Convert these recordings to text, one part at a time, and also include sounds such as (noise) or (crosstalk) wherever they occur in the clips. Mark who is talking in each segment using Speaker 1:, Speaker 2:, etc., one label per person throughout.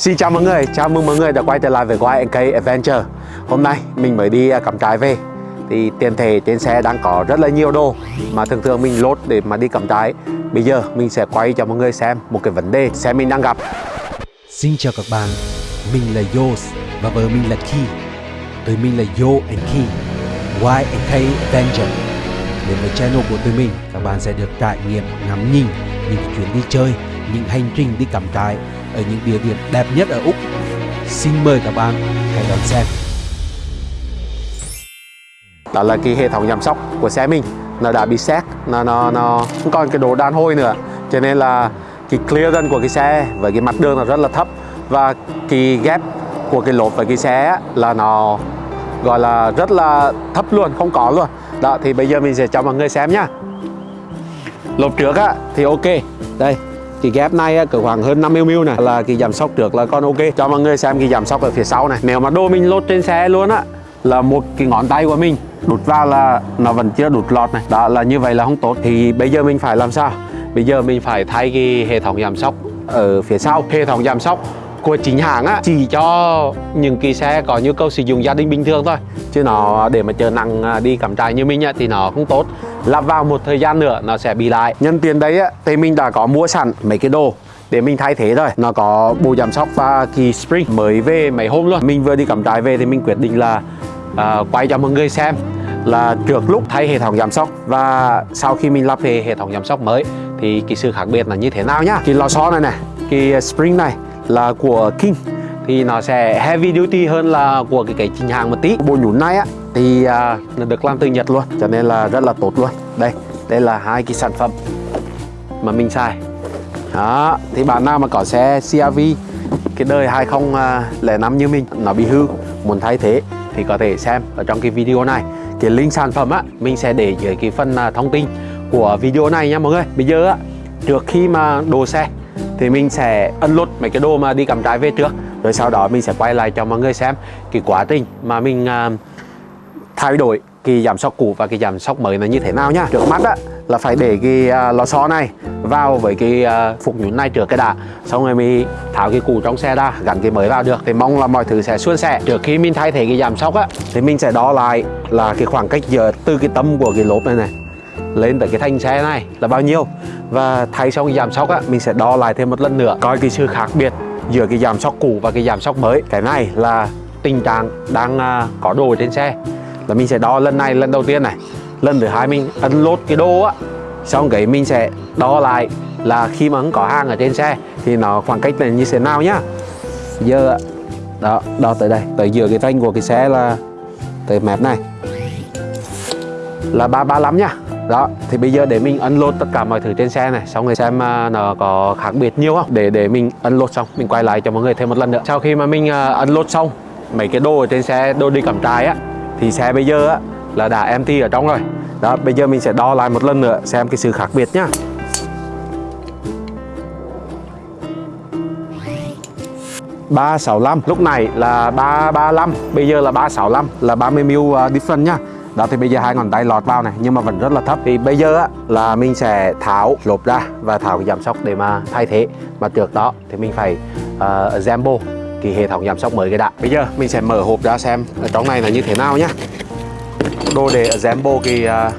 Speaker 1: Xin chào mọi người, chào mừng mọi người đã quay trở lại với YNK Adventure. Hôm nay mình mới đi à, cắm trại về. Thì tiền thể trên xe đang có rất là nhiều đồ Mà thường thường mình lốt để mà đi cắm trại Bây giờ mình sẽ quay cho mọi người xem một cái vấn đề xe mình đang gặp.
Speaker 2: Xin chào các bạn, mình là Yos và vợ mình là Ki. Tụi mình là Yo and Ki YNK Adventure. Đến với channel của tụi mình, các bạn sẽ được trải nghiệm ngắm nhìn những chuyến đi chơi, những hành trình đi cắm trại ở những địa điểm đẹp nhất ở Úc. Xin mời các bạn hãy đón xem.
Speaker 1: Đó là cái hệ thống chăm sóc của xe mình. Nó đã bị xét, nó, nó, nó không còn cái đồ đàn hồi nữa. Cho nên là cái clearance của cái xe với cái mặt đường nó rất là thấp. Và cái ghép của cái lốp với cái xe là nó gọi là rất là thấp luôn, không có luôn. Đó thì bây giờ mình sẽ cho mọi người xem nhá Lốp trước á thì ok. Đây cái ghép này á, cỡ khoảng hơn 50mm này là cái giảm sóc trước là còn ok. Cho mọi người xem cái giảm sóc ở phía sau này. Nếu mà đồ mình lốt trên xe luôn á là một cái ngón tay của mình đút vào là nó vẫn chưa đút lọt này. Đó là như vậy là không tốt. Thì bây giờ mình phải làm sao? Bây giờ mình phải thay cái hệ thống giảm sóc ở phía sau. Hệ thống giảm sóc của chính hãng á chỉ cho những cái xe có nhu cầu sử dụng gia đình bình thường thôi. Chứ nó để mà chờ nặng à, đi cắm trại như mình á thì nó không tốt. Lắp vào một thời gian nữa nó sẽ bị lại. Nhân tiền đấy á thì mình đã có mua sẵn mấy cái đồ để mình thay thế rồi nó có bộ giảm sóc và kỳ spring mới về mấy hôm luôn. Mình vừa đi cắm trại về thì mình quyết định là uh, quay cho mọi người xem là trước lúc thay hệ thống giảm sóc và sau khi mình lắp về hệ thống giảm sóc mới thì cái sự khác biệt là như thế nào nhá. Cái lò xo này này cái spring này là của King thì nó sẽ heavy duty hơn là của cái cái chính hàng một tí. Bộ nhún này á thì à, được làm từ Nhật luôn. cho nên là rất là tốt luôn. Đây đây là hai cái sản phẩm mà mình xài. Đó thì bạn nào mà có xe CRV cái đời 2005 như mình nó bị hư muốn thay thế thì có thể xem ở trong cái video này. Cái link sản phẩm á mình sẽ để dưới cái phần à, thông tin của video này nha mọi người. Bây giờ á trước khi mà đồ xe thì mình sẽ unload mấy cái đồ mà đi cắm trại về trước. Rồi sau đó mình sẽ quay lại cho mọi người xem cái quá trình mà mình uh, thay đổi cái giảm sóc cũ và cái giảm sóc mới là như thế nào nhá trước mắt á là phải để cái uh, lò xo này vào với cái uh, phục nhún này trước cái đã. Xong rồi mình tháo cái cũ trong xe ra gắn cái mới vào được. Thì mong là mọi thứ sẽ suôn sẻ. Trước khi mình thay thế cái giảm sóc á thì mình sẽ đo lại là cái khoảng cách giờ từ cái tâm của cái lốp này này lên tới cái thanh xe này là bao nhiêu. Và thay xong cái giảm sóc á mình sẽ đo lại thêm một lần nữa coi cái sự khác biệt giữa cái giảm sóc cũ và cái giảm sóc mới. Cái này là tình trạng đang uh, có đồ trên xe. Là mình sẽ đo lần này lần đầu tiên này. Lần thứ hai mình ấn lốt cái đồ á xong cái mình sẽ đo lại là khi mà không có hàng ở trên xe thì nó khoảng cách này như thế nào nhá. Giờ đó đo tới đây tới giữa cái thanh của cái xe là tới mép này. Là 335 nhá đó thì bây giờ để mình unload tất cả mọi thứ trên xe này xong rồi xem à, nó có khác biệt nhiều không? Để để mình unload xong mình quay lại cho mọi người thêm một lần nữa. Sau khi mà mình uh, unload xong mấy cái đồ ở trên xe đồ đi cắm trại á thì xe bây giờ á là đã empty ở trong rồi. Đó bây giờ mình sẽ đo lại một lần nữa xem cái sự khác biệt nhá. ba sáu lúc này là ba ba bây giờ là ba sáu là 30 mil à, uh, different nhá đó thì bây giờ hai ngón tay lọt vào này nhưng mà vẫn rất là thấp. Thì bây giờ á, là mình sẽ tháo lốp ra và tháo cái giảm sóc để mà thay thế. Mà trước đó thì mình phải uh, assemble cái hệ thống giảm sóc mới cái đã. Bây giờ mình sẽ mở hộp ra xem ở trong này là như thế nào nhá. Đồ để assemble cái uh,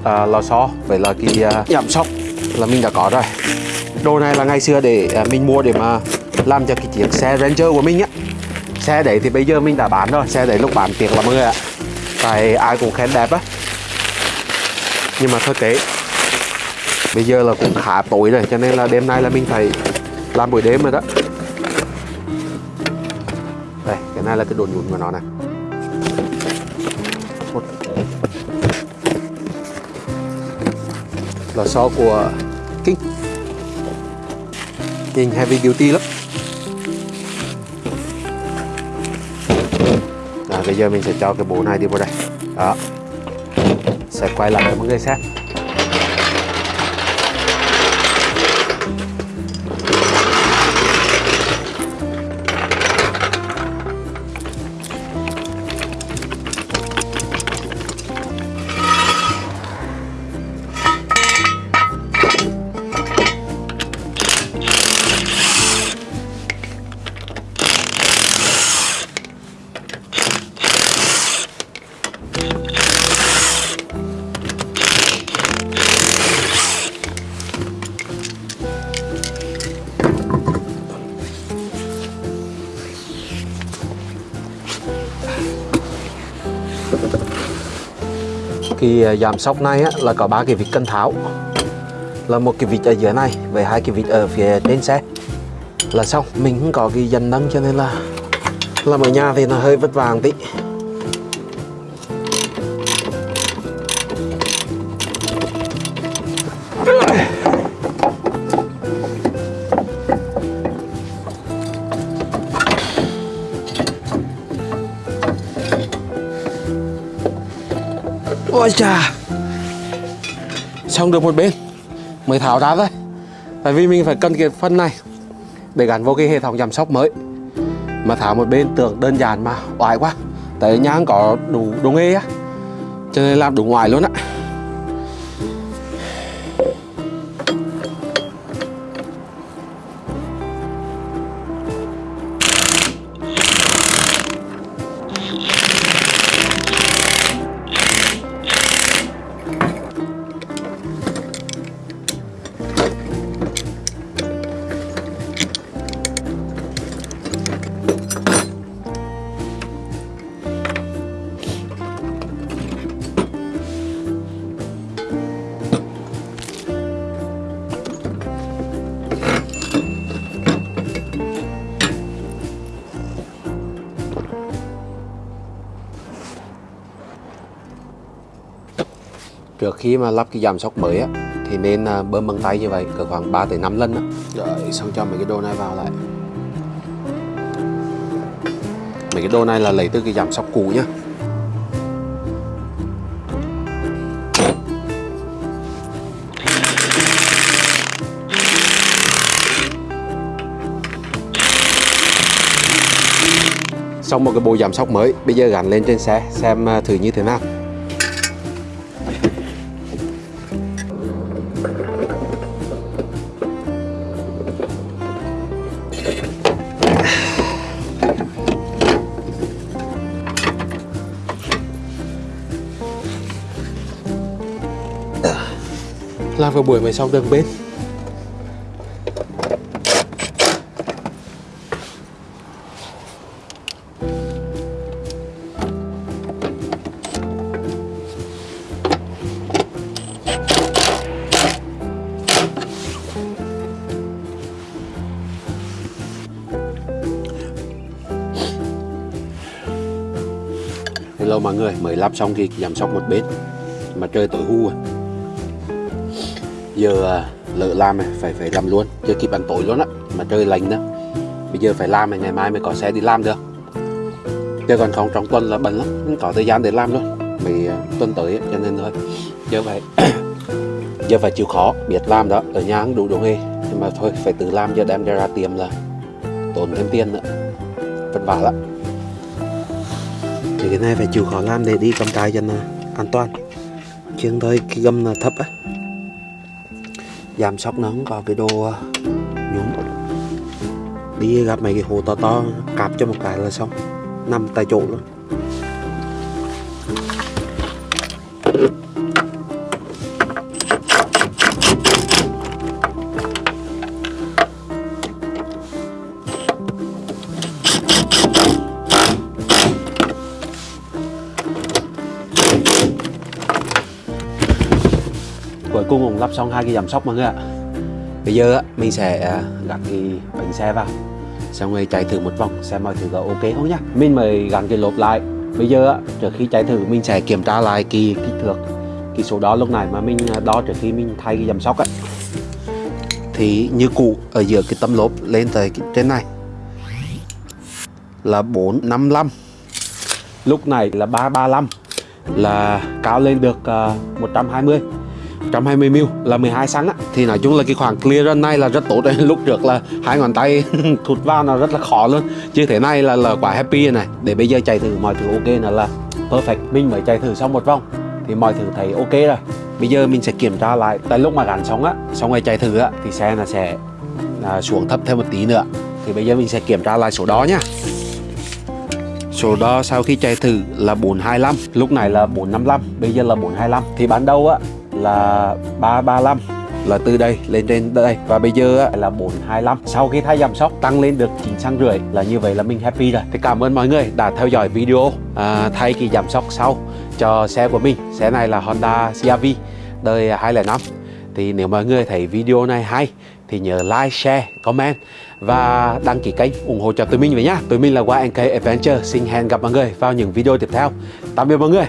Speaker 1: uh, lò xo vậy là cái uh, giảm sóc. là mình đã có rồi. Đồ này là ngày xưa để uh, mình mua để mà làm cho cái chiếc xe Ranger của mình á. Xe đấy thì bây giờ mình đã bán rồi xe đấy lúc bán tiền là mọi người ạ tại ai cũng khen đẹp á. Nhưng mà thôi kệ. Bây giờ là cũng khá tối rồi, cho nên là đêm nay là mình phải làm buổi đêm rồi đó. Đây, cái này là cái đồ nhún của nó này. Lò xo của King. Nhìn heavy duty lắm. Giờ mình sẽ cho cái bộ này đi vào đây. Đó. Sẽ quay lại cho mọi người Cái à, giảm sóc này á, là có ba cái vịt cân tháo. Là một cái vịt ở dưới này với hai cái vịt ở phía trên xe. Là xong, mình không có cái dành nâng cho nên là Làm ở nhà thì nó hơi vất vả tí. Ôi chà. Xong được một bên. Mới tháo ra thôi. Tại vì mình phải cân cái phân này Để gắn vô cái hệ thống chăm sóc mới. Mà tháo một bên tưởng đơn giản mà, oải quá. Tại nhà có đủ đồ nghề á. Cho nên làm đủ ngoài luôn á. Trước khi mà lắp cái giảm sóc mới á Thì nên à, bơm bằng tay như vậy Cỡ khoảng 3 tới 5 lần á. Rồi xong cho mấy cái đồ này vào lại. Mấy cái đồ này là lấy từ cái giảm sóc cũ nhá. Xong một cái bộ giảm sóc mới Bây giờ gắn lên trên xe Xem à, thử như thế nào Lao vào buổi mới sau đường bếp Hello mọi người, mới lắp xong thì giảm sóc một bếp Mà trời tối hưu. à giờ à, lỡ làm này phải phải làm luôn. Chưa kịp ăn tối luôn á mà trời lạnh nữa. Bây giờ phải làm này ngày mai mới có xe đi làm được. Chứ còn không trong tuần là bận lắm không có thời gian để làm luôn mày à, tuần tới ấy, cho nên thôi. Giờ phải (coughs) giờ phải chịu khó biết làm đó. Ở nhà không đủ đồ nghề nhưng mà thôi phải tự làm. Giờ đem ra tiệm là tốn thêm tiền nữa. Vất vả lắm. Thì cái này phải chịu khó làm để đi cầm tay cho nó an toàn. Chứ thôi cái gầm là thấp á giảm sóc nó không có cái đồ ờ, nhúng. Đi gặp mấy cái hồ to to, cạp cho một cái là xong. Nằm tại chỗ luôn. Cuối cùng lắp xong hai cái giảm sóc mọi người ạ. Bây giờ mình sẽ à, gắn cái bánh xe vào. Xong rồi chạy thử một vòng xem mọi thứ có ok không nhá. Mình mới gắn cái lốp lại. Bây giờ trước khi chạy thử mình sẽ kiểm tra lại cái kích thước cái số đo lúc này mà mình à, đo trước khi mình thay cái giảm sóc á. Thì như cũ ở giữa cái tấm lốp lên tới cái trên này là 455 lúc này là 335 là cao lên được uh, 120 120 ml là 12 xăng á. Thì nói chung là cái khoảng clearance này là rất tốt đấy. (laughs) Lúc trước là hai ngón tay (laughs) thụt vào nó rất là khó luôn. Chứ thế này là là quả happy rồi này. Để bây giờ chạy thử mọi thứ ok là là perfect. Mình mới chạy thử xong một vòng thì mọi thứ thấy ok rồi. Bây giờ mình sẽ kiểm tra lại. Tại lúc mà gắn xong á xong rồi chạy thử á thì xe là sẽ à, xuống thấp thêm một tí nữa. Thì bây giờ mình sẽ kiểm tra lại số đó nhá Số đo sau khi chạy thử là 425 Lúc này là 455 Bây giờ là 425 Thì ban đầu á là 335 là từ đây lên trên đây và bây giờ là 425 sau khi thay giảm sóc tăng lên được 9 xăng rưỡi là như vậy là mình happy rồi thì cảm ơn mọi người đã theo dõi video à, thay kỳ giảm sóc sau cho xe của mình xe này là Honda CRV đời 205 thì nếu mọi người thấy video này hay thì nhớ like, share, comment và đăng ký kênh ủng hộ cho tụi mình với nhá. Tụi mình là YNK Adventure. Xin hẹn gặp mọi người vào những video tiếp theo. Tạm biệt mọi người.